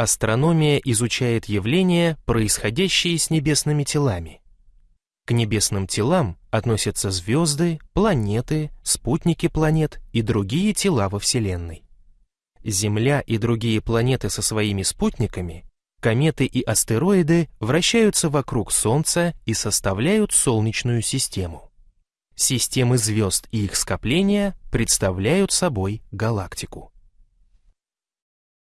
Астрономия изучает явления, происходящие с небесными телами. К небесным телам относятся звезды, планеты, спутники планет и другие тела во Вселенной. Земля и другие планеты со своими спутниками, кометы и астероиды вращаются вокруг Солнца и составляют Солнечную систему. Системы звезд и их скопления представляют собой галактику.